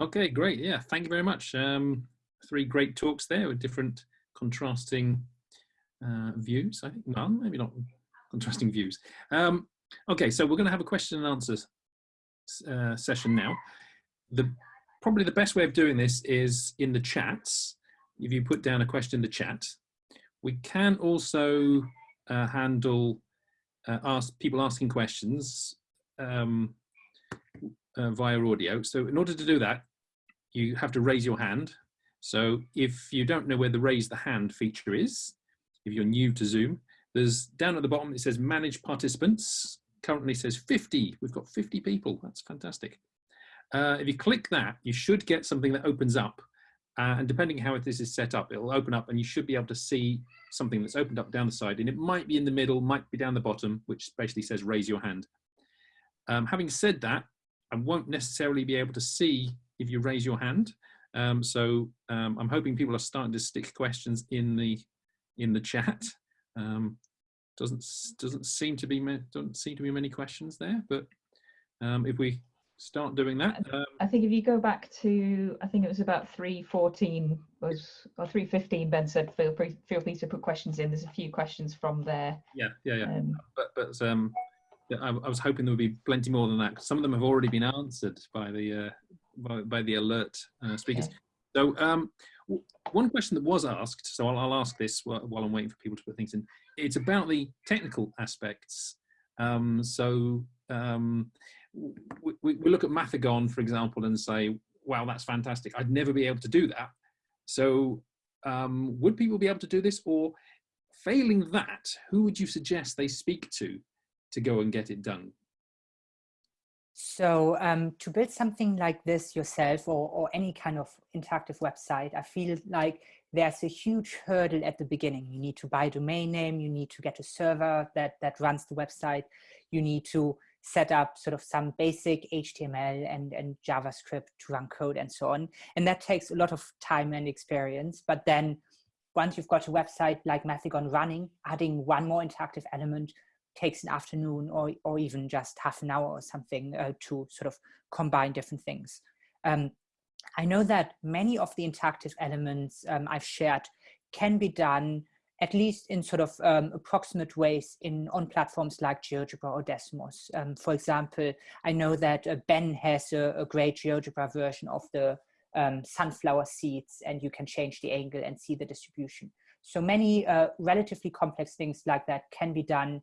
Okay, great. Yeah, thank you very much. Um, three great talks there with different contrasting uh, views. I think none, maybe not contrasting views. Um, okay, so we're going to have a question and answers uh, session now. The probably the best way of doing this is in the chats. If you put down a question in the chat, we can also uh, handle uh, ask people asking questions um, uh, via audio. So in order to do that, you have to raise your hand. So if you don't know where the raise the hand feature is, if you're new to Zoom, there's down at the bottom, it says manage participants. Currently says 50. We've got 50 people. That's fantastic. Uh, if you click that, you should get something that opens up. Uh, and depending how this is set up, it'll open up and you should be able to see something that's opened up down the side. And it might be in the middle, might be down the bottom, which basically says raise your hand. Um, having said that, I won't necessarily be able to see if you raise your hand. Um, so um, I'm hoping people are starting to stick questions in the in the chat. Um, doesn't doesn't seem to be doesn't seem to be many questions there, but um, if we start doing that, um, I think if you go back to I think it was about three fourteen was or three fifteen. Ben said feel free feel free to put questions in. There's a few questions from there. Yeah, yeah, yeah. Um, but but um, I, I, was hoping there would be plenty more than that. Some of them have already been answered by the uh, by, by, the alert uh, speakers. Okay. So um, one question that was asked, so I'll, I'll ask this while, while, I'm waiting for people to put things in. It's about the technical aspects. Um, so um, we, we, look at Mathigon, for example, and say, wow, that's fantastic. I'd never be able to do that. So um, would people be able to do this? Or failing that, who would you suggest they speak to to go and get it done? So um, to build something like this yourself or, or any kind of interactive website, I feel like there's a huge hurdle at the beginning. You need to buy a domain name, you need to get a server that, that runs the website, you need to set up sort of some basic HTML and, and JavaScript to run code and so on. And that takes a lot of time and experience. But then once you've got a website like Mathigon running, adding one more interactive element takes an afternoon or, or even just half an hour or something uh, to sort of combine different things. Um, I know that many of the interactive elements um, I've shared can be done at least in sort of um, approximate ways in on platforms like GeoGebra or Desmos. Um, for example, I know that uh, Ben has a, a, great GeoGebra version of the um, sunflower seeds and you can change the angle and see the distribution. So many uh, relatively complex things like that can be done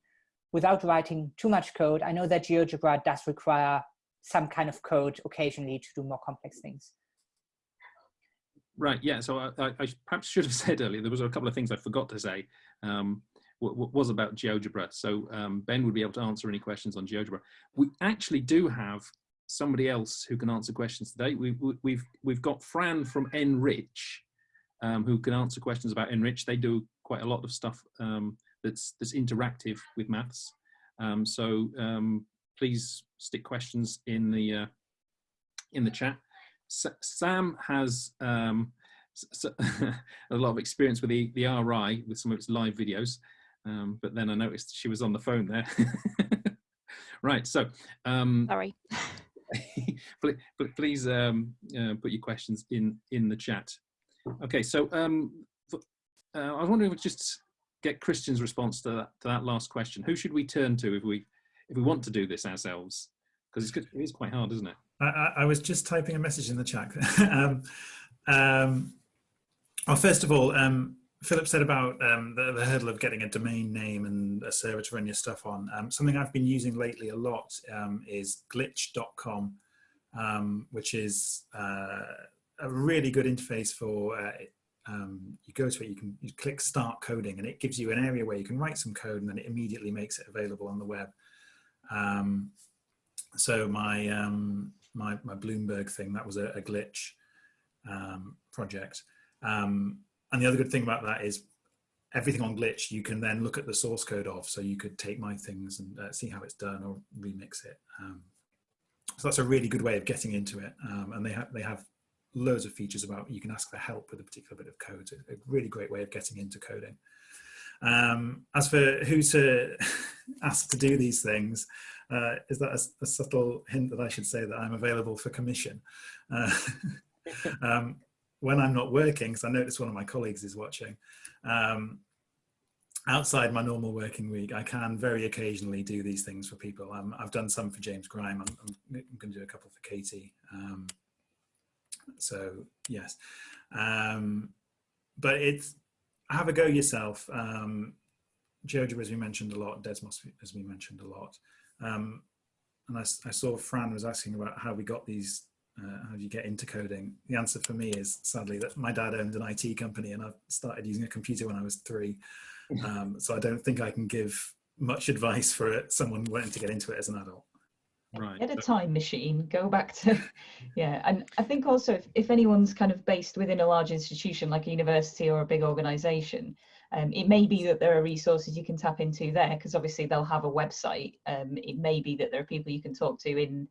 without writing too much code. I know that GeoGebra does require some kind of code occasionally to do more complex things. Right, yeah, so I, I, perhaps should have said earlier, there was a couple of things I forgot to say, um, was about GeoGebra. So um, Ben would be able to answer any questions on GeoGebra. We actually do have somebody else who can answer questions today. We, we, we've, we've got Fran from NRICH, um, who can answer questions about NRICH. They do quite a lot of stuff um, that's that's interactive with maths. Um, so um, please stick questions in the uh, in the chat. S Sam has um, a lot of experience with the, the RI with some of its live videos, um, but then I noticed she was on the phone there. right, so um, sorry. please, please um, uh, put your questions in in the chat. Okay, so um, uh, I was wondering if just get Christian's response to that, to that last question. Who should we turn to if we if we want to do this ourselves? Because it's, it is quite hard, isn't it? I, I, was just typing a message in the chat. um, um, well, first of all, um, Philip said about um, the, the, hurdle of getting a domain name and a server to run your stuff on. Um, something I've been using lately a lot um, is glitch.com, which is uh, a really good interface for uh, um, you go to it, you can you click start coding and it gives you an area where you can write some code and then it immediately makes it available on the web. Um, so my, um, my, my, Bloomberg thing, that was a, a glitch um, project. Um, and the other good thing about that is everything on glitch, you can then look at the source code of, so you could take my things and uh, see how it's done or remix it. Um, so that's a really good way of getting into it. and they, have they have loads of features about you can ask for help with a particular bit of code. A really great way of getting into coding. Um, as for who to ask to do these things, Uh, is that a, a, subtle hint that I should say that I'm available for commission? Uh, um, when I'm not working, because I notice one of my colleagues is watching, um, outside my normal working week, I can very occasionally do these things for people. Um, I've done some for James Grime. I'm, I'm, I'm going to do a couple for Katie. Um, so yes, um, but it's have a go yourself. Um, GeoGebra, as we mentioned a lot, Desmos, as we mentioned a lot. Um, and I, I, saw Fran was asking about how we got these, uh, how do you get into coding? The answer for me is sadly that my dad owned an IT company and I started using a computer when I was three. Um, so I don't think I can give much advice for it, someone wanting to get into it as an adult. Right. Get a time machine, go back to, yeah. And I think also if, if anyone's kind of based within a large institution like a university or a big organization, um, it may be that there are resources you can tap into there because obviously they'll have a website. Um, it may be that there are people you can talk to in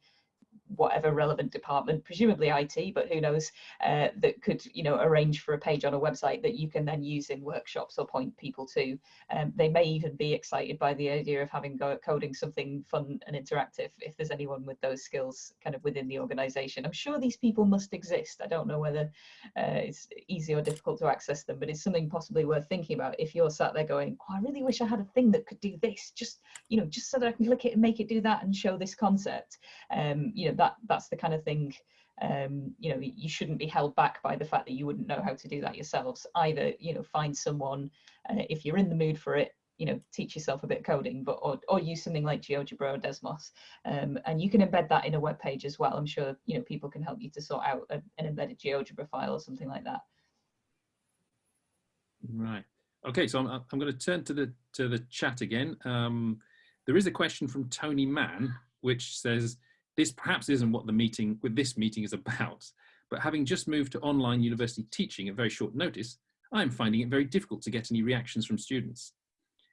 whatever relevant department, presumably IT, but who knows, uh, that could, you know, arrange for a page on a website that you can then use in workshops or point people to. Um, they may even be excited by the idea of having go coding something fun and interactive if there's anyone with those skills kind of within the organization. I'm sure these people must exist. I don't know whether uh, it's easy or difficult to access them, but it's something possibly worth thinking about if you're sat there going, oh, I really wish I had a thing that could do this, just, you know, just so that I can click it and make it do that and show this concept. Um, you know, that that's the kind of thing um, you know you shouldn't be held back by the fact that you wouldn't know how to do that yourselves. Either you know find someone uh, if you're in the mood for it you know teach yourself a bit of coding but or, or use something like GeoGebra or Desmos um, and you can embed that in a web page as well. I'm sure you know people can help you to sort out a, an embedded GeoGebra file or something like that. Right. Okay so I'm, I'm going to turn to the to the chat again. Um, there is a question from Tony Mann which says this perhaps isn't what the meeting with this meeting is about, but having just moved to online university teaching at very short notice, I'm finding it very difficult to get any reactions from students.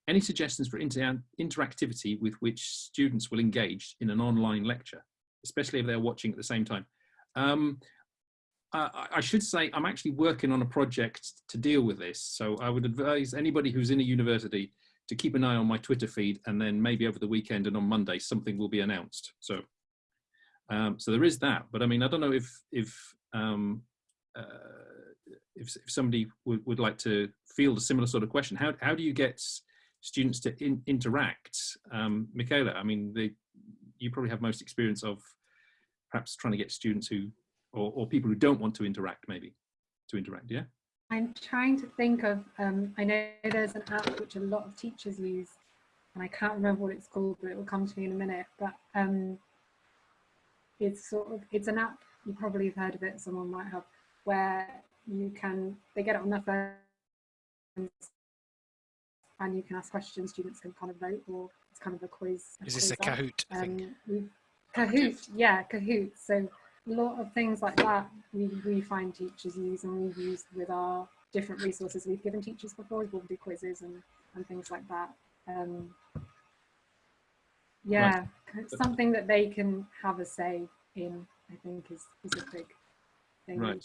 Any suggestions for inter interactivity with which students will engage in an online lecture, especially if they're watching at the same time? Um, I, I should say I'm actually working on a project to deal with this. So I would advise anybody who's in a university to keep an eye on my Twitter feed and then maybe over the weekend and on Monday something will be announced. So um, so there is that, but I mean, I don't know if if um, uh, if, if, somebody would, would like to field a similar sort of question. How how do you get students to in, interact? Um, Michaela, I mean, they, you probably have most experience of perhaps trying to get students who or, or people who don't want to interact, maybe to interact. Yeah. I'm trying to think of. Um, I know there's an app which a lot of teachers use, and I can't remember what it's called, but it will come to me in a minute. But um, it's sort of it's an app. You probably have heard of it. Someone might have where you can they get it on their phone and you can ask questions. Students can kind of vote or it's kind of a quiz a is this a kahoot um, kahoot yeah kahoot. So a lot of things like that we, we find teachers use and we've used with our different resources. We've given teachers before we'll do quizzes and, and things like that. Um, yeah right. something that they can have a say in i think is, is a big thing right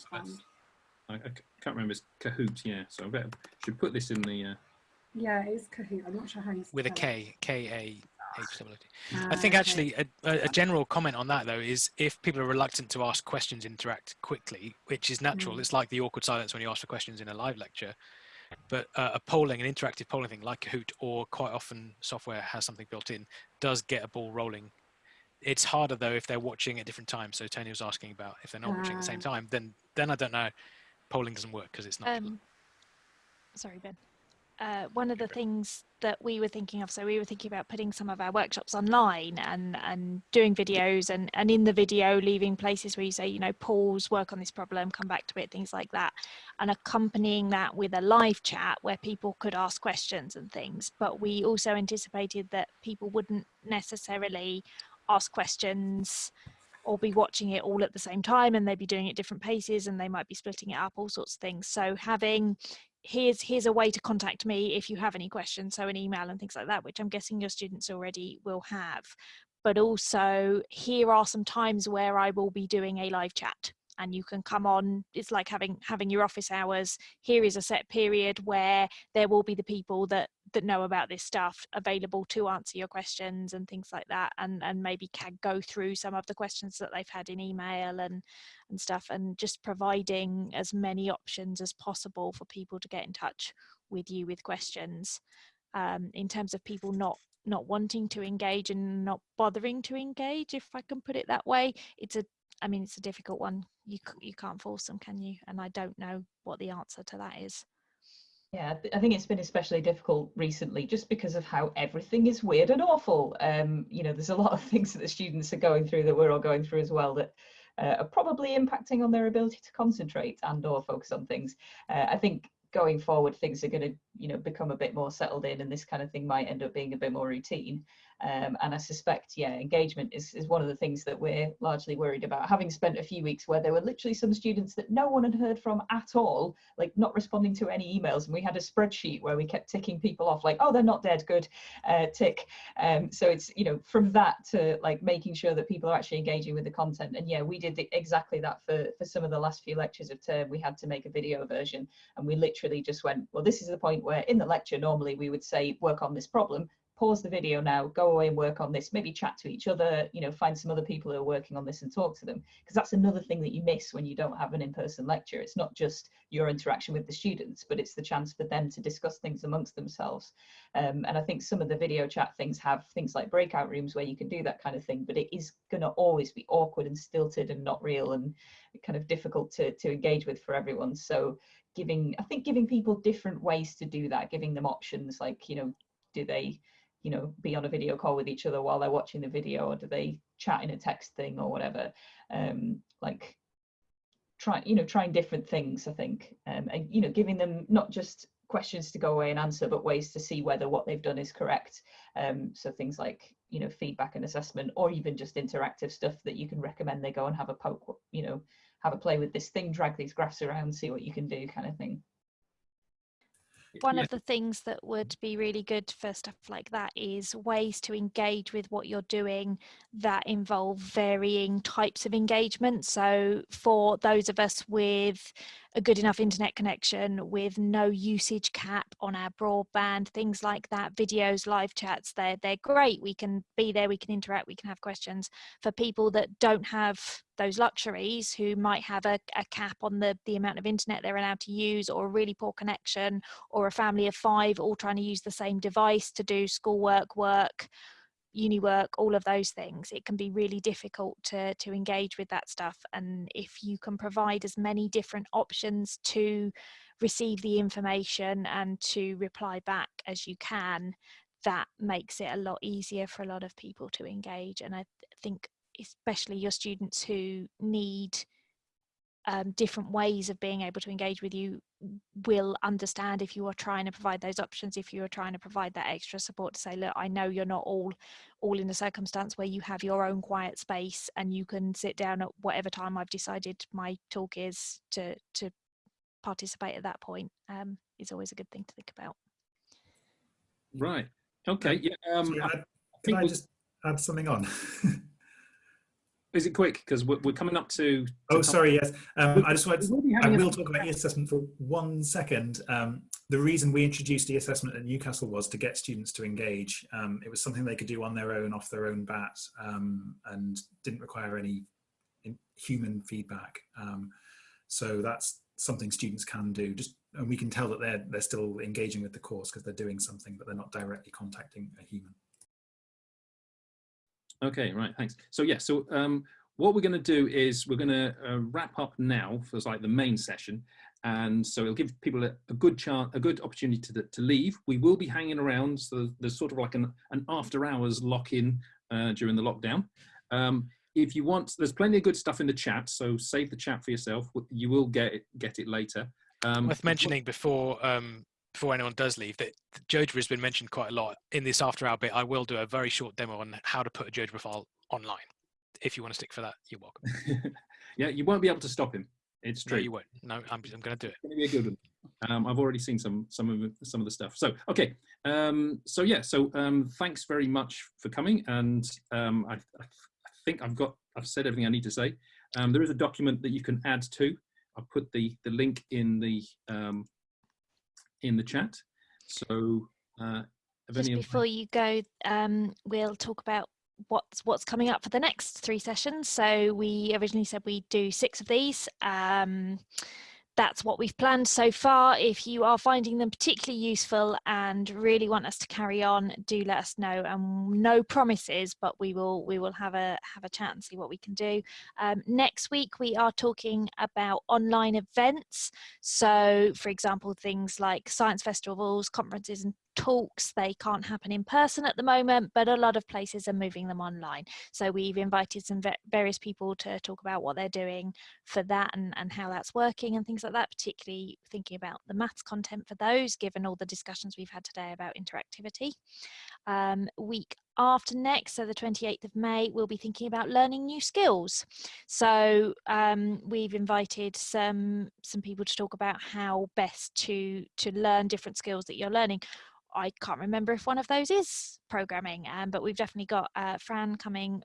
I, I, can't remember it's kahoot yeah so i better should put this in the uh... yeah it's kahoot i'm not sure how you with a k k a stability. Uh, I think actually a, a, general comment on that though is if people are reluctant to ask questions, interact quickly, which is natural. Mm. It's like the awkward silence when you ask for questions in a live lecture. But uh, a polling, an interactive polling thing like Kahoot, or quite often software has something built in, does get a ball rolling. It's harder though if they're watching at different times. So Tony was asking about if they're not uh, watching at the same time, then then I don't know. Polling doesn't work because it's not. Um, sorry, Ben uh, one of the things that we were thinking of so we were thinking about putting some of our workshops online and and doing videos and and in the video leaving places where you say you know pause work on this problem come back to it things like that and accompanying that with a live chat where people could ask questions and things. But we also anticipated that people wouldn't necessarily ask questions or be watching it all at the same time and they'd be doing it different paces and they might be splitting it up all sorts of things. So having here's here's a way to contact me if you have any questions so an email and things like that which i'm guessing your students already will have. But also here are some times where i will be doing a live chat and you can come on it's like having having your office hours. Here is a set period where there will be the people that that know about this stuff available to answer your questions and things like that and and maybe can go through some of the questions that they've had in email and and stuff and just providing as many options as possible for people to get in touch with you with questions um, in terms of people not not wanting to engage and not bothering to engage if i can put it that way. It's a i mean it's a difficult one. You you can't force them can you? And i don't know what the answer to that is yeah, I think it's been especially difficult recently just because of how everything is weird and awful. Um, you know, there's a lot of things that the students are going through that we're all going through as well that uh, are probably impacting on their ability to concentrate and or focus on things. Uh, I think going forward, things are going to, you know, become a bit more settled in and this kind of thing might end up being a bit more routine. Um, and I suspect, yeah, engagement is, is one of the things that we're largely worried about. Having spent a few weeks where there were literally some students that no one had heard from at all, like not responding to any emails. And we had a spreadsheet where we kept ticking people off like, oh, they're not dead, good, uh, tick. Um, so it's, you know, from that to like making sure that people are actually engaging with the content. And yeah, we did the, exactly that for, for some of the last few lectures of term. We had to make a video version and we literally just went, well, this is the point where in the lecture, normally we would say, work on this problem pause the video now, go away and work on this, maybe chat to each other, you know, find some other people who are working on this and talk to them. Because that's another thing that you miss when you don't have an in-person lecture. It's not just your interaction with the students, but it's the chance for them to discuss things amongst themselves. Um, and I think some of the video chat things have things like breakout rooms where you can do that kind of thing, but it is going to always be awkward and stilted and not real and kind of difficult to, to engage with for everyone. So giving, I think giving people different ways to do that, giving them options like, you know, do they you know be on a video call with each other while they're watching the video or do they chat in a text thing or whatever. Um like try you know trying different things i think. Um, and you know giving them not just questions to go away and answer but ways to see whether what they've done is correct. Um so things like you know feedback and assessment or even just interactive stuff that you can recommend they go and have a poke you know have a play with this thing drag these graphs around see what you can do kind of thing one of the things that would be really good for stuff like that is ways to engage with what you're doing that involve varying types of engagement. So for those of us with a good enough internet connection with no usage cap on our broadband, things like that, videos, live chats, they're, they're great. We can be there, we can interact, we can have questions. For people that don't have those luxuries, who might have a, a cap on the, the amount of internet they're allowed to use or a really poor connection or a family of five all trying to use the same device to do schoolwork, work, uni work, all of those things, it can be really difficult to, to engage with that stuff. And if you can provide as many different options to receive the information and to reply back as you can, that makes it a lot easier for a lot of people to engage. And I think especially your students who need um, different ways of being able to engage with you will understand if you are trying to provide those options if you are trying to provide that extra support to say look i know you're not all all in a circumstance where you have your own quiet space and you can sit down at whatever time i've decided my talk is to to participate at that point um, is always a good thing to think about. Right. Okay yeah um, I, can I just add something on is it quick? Because we're, we're, coming up to. to oh, sorry. Yes, um, I just wanted. To, I will talk about e-assessment for one second. Um, the reason we introduced e-assessment at Newcastle was to get students to engage. Um, it was something they could do on their own, off their own bat, um, and didn't require any human feedback. Um, so that's something students can do. Just and we can tell that they're they're still engaging with the course because they're doing something, but they're not directly contacting a human. Okay, right, thanks. So yeah, so um, what we're going to do is we're going to uh, wrap up now for like the main session. And so it'll give people a, a good chance, a good opportunity to, to leave. We will be hanging around, so there's sort of like an, an after hours lock-in uh, during the lockdown. Um, if you want, there's plenty of good stuff in the chat, so save the chat for yourself. You will get it, get it later. Um, Worth mentioning before um, before anyone does leave that GeoGebra has been mentioned quite a lot in this after hour bit. I will do a very short demo on how to put a GeoGebra file online. If you want to stick for that, you're welcome. yeah, you won't be able to stop him. It's true. No, you won't. No, I'm, I'm going to do it. It's going to be a good one. Um, I've already seen some some of some of the stuff. So okay, um, so yeah, so um, thanks very much for coming, and um, I, I, think I've got I've said everything I need to say. Um, there is a document that you can add to. I'll put the the link in the um, in the chat. So Uh, Just before you go, um, we'll talk about what's what's coming up for the next three sessions. So we originally said we'd do six of these. Um, that's what we've planned so far. If you are finding them particularly useful and really want us to carry on, do let us know. And no promises, but we will we will have a have a chat and see what we can do. Um, next week we are talking about online events. So, for example, things like science festivals, conferences, and talks they can't happen in person at the moment but a lot of places are moving them online. So we've invited some various people to talk about what they're doing for that and, and how that's working and things like that particularly thinking about the maths content for those given all the discussions we've had today about interactivity. Um, week after next so the 28th of may we'll be thinking about learning new skills. So um, we've invited some some people to talk about how best to to learn different skills that you're learning I can't remember if one of those is programming, um, but we've definitely got uh, Fran coming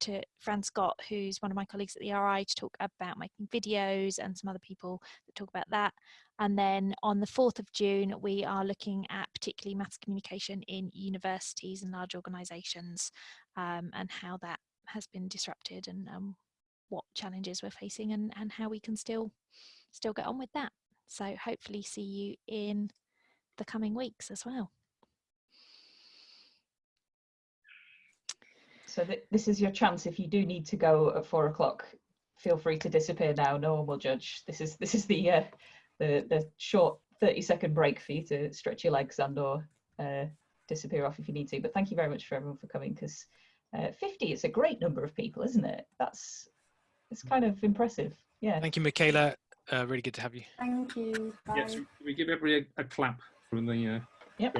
to Fran Scott, who's one of my colleagues at the RI, to talk about making videos and some other people that talk about that. And then on the 4th of June, we are looking at particularly maths communication in universities and large organisations um, and how that has been disrupted and um, what challenges we're facing and, and how we can still still get on with that. So hopefully see you in the coming weeks as well. So th- this is your chance. If you do need to go at four o'clock, feel free to disappear now. No one will judge. This is this is the uh, the the short thirty second break for you to stretch your legs and or uh, disappear off if you need to. But thank you very much for everyone for coming because uh, fifty is a great number of people, isn't it? That's it's kind of impressive. Yeah. Thank you, Michaela. Uh, really good to have you. Thank you. Bye. Yes, we give everybody a, a clap from the uh, Yep.